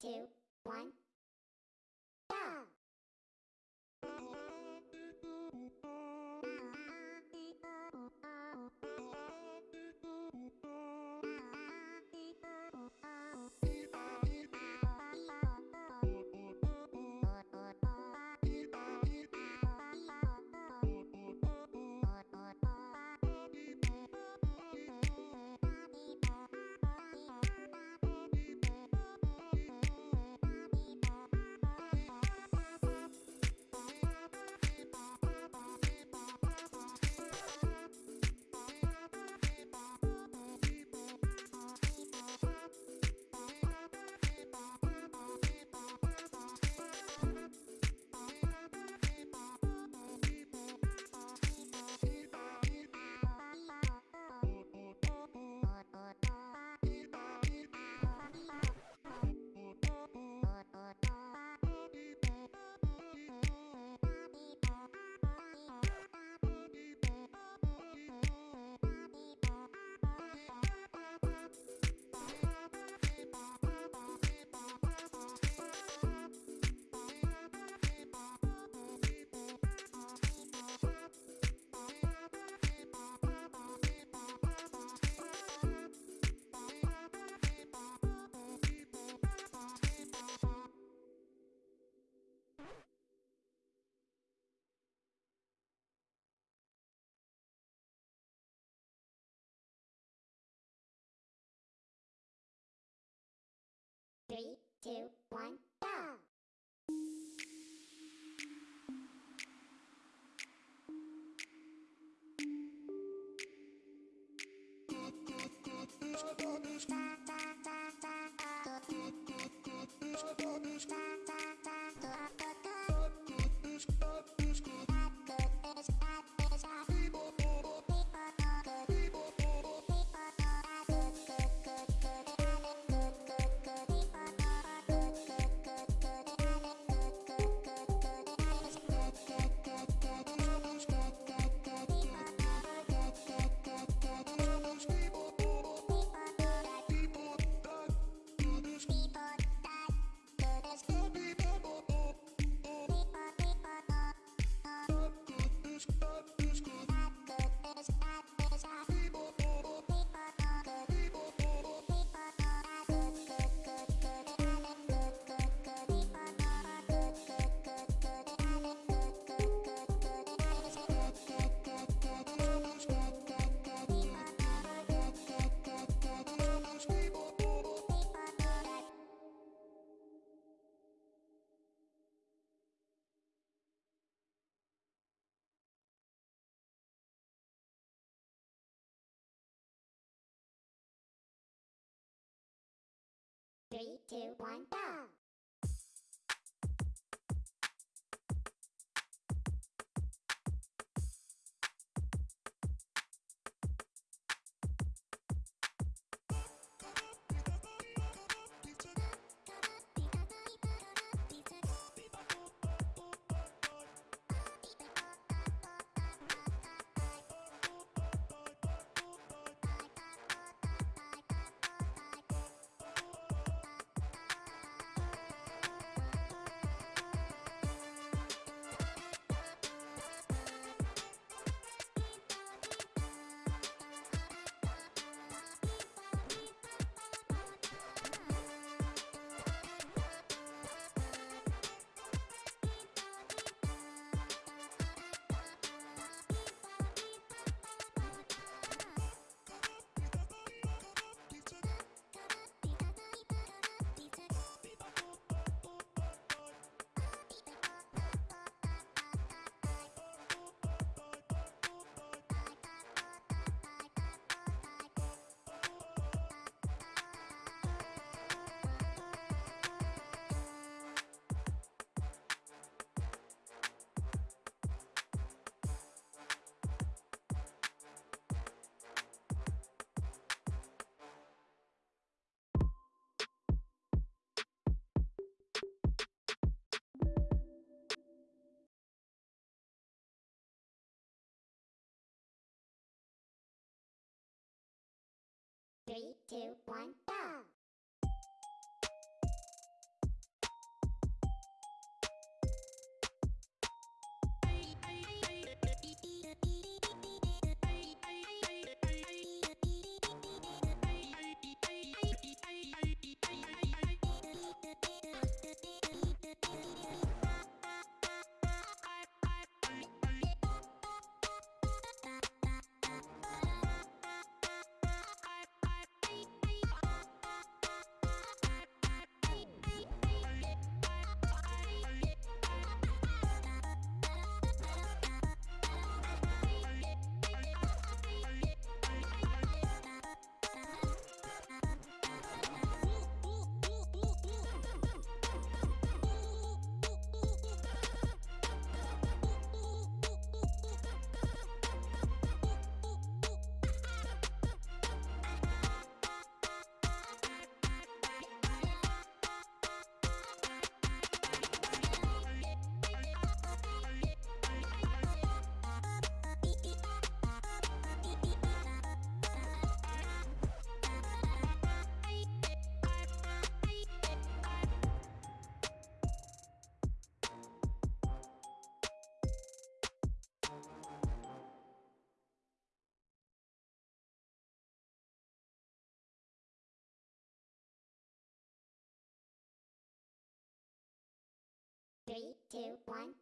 two, one, two, one, Three, two, one, go! Two, one, go! Two, one,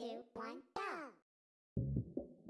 two, one, go!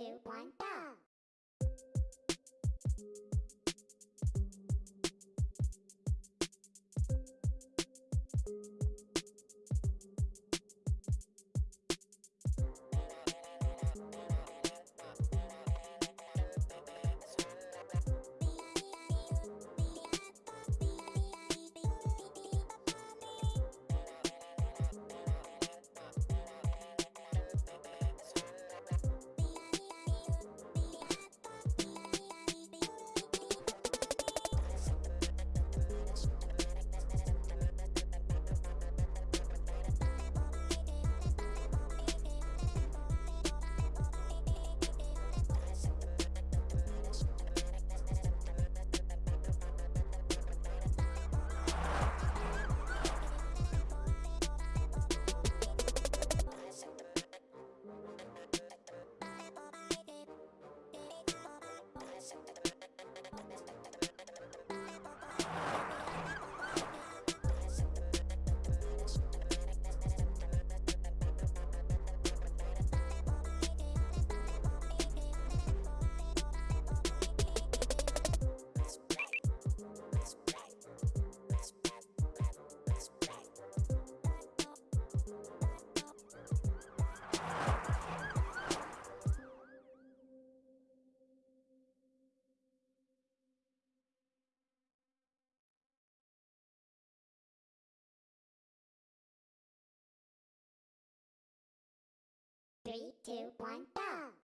Two, one, go! Two, one, go!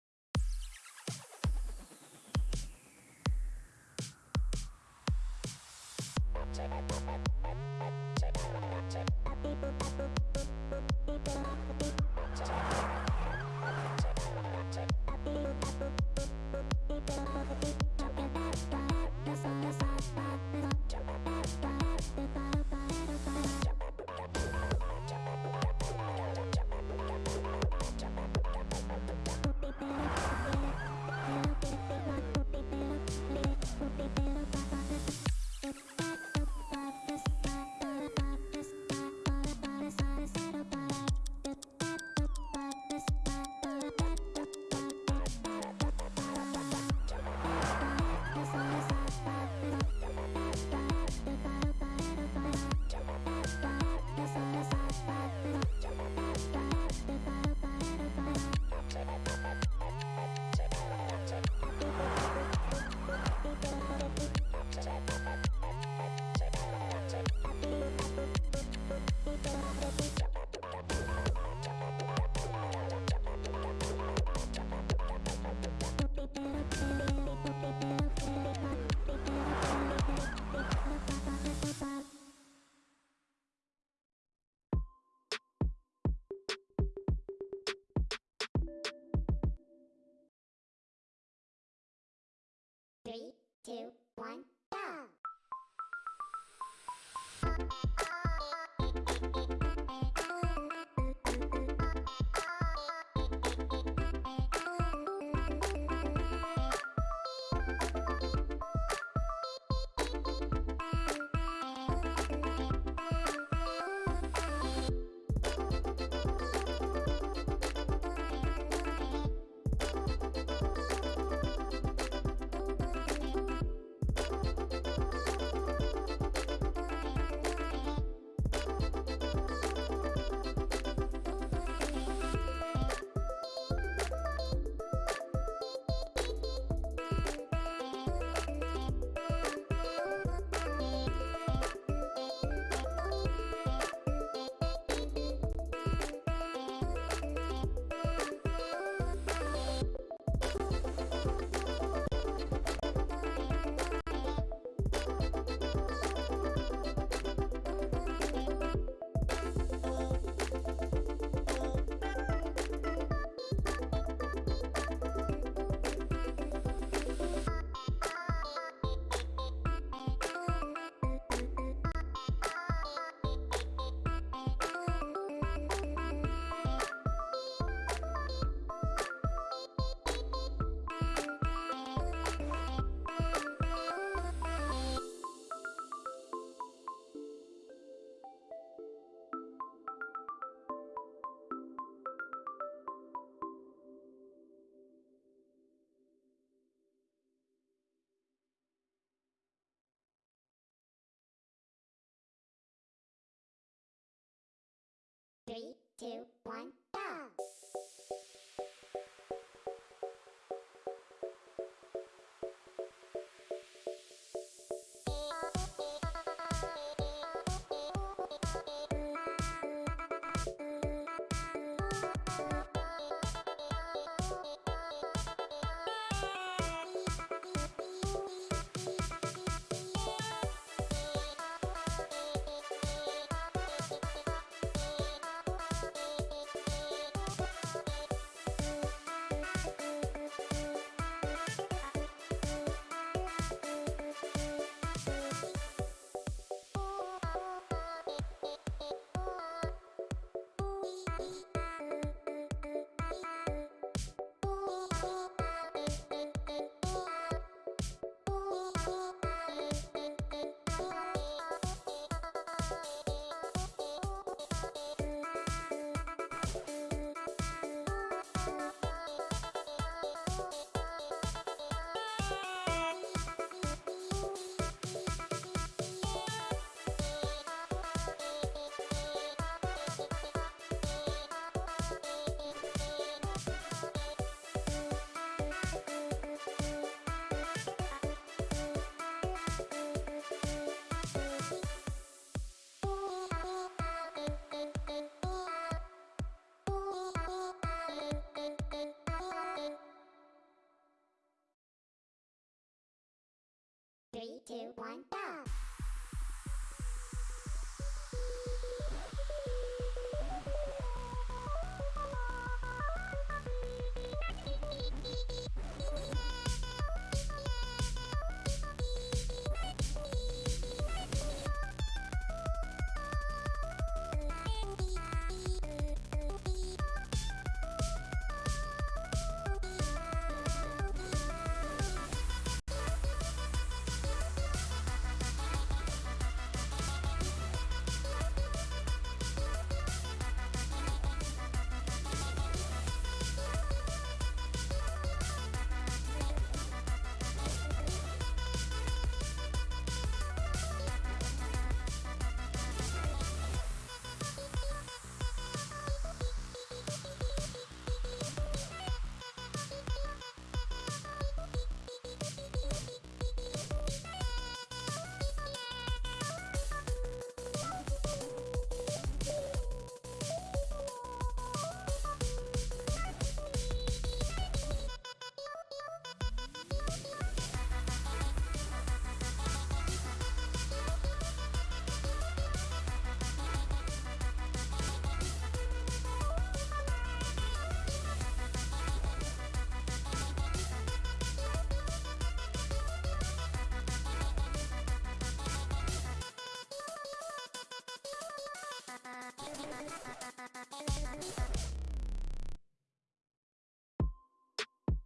Three, two, one, go! Three, two, one, go!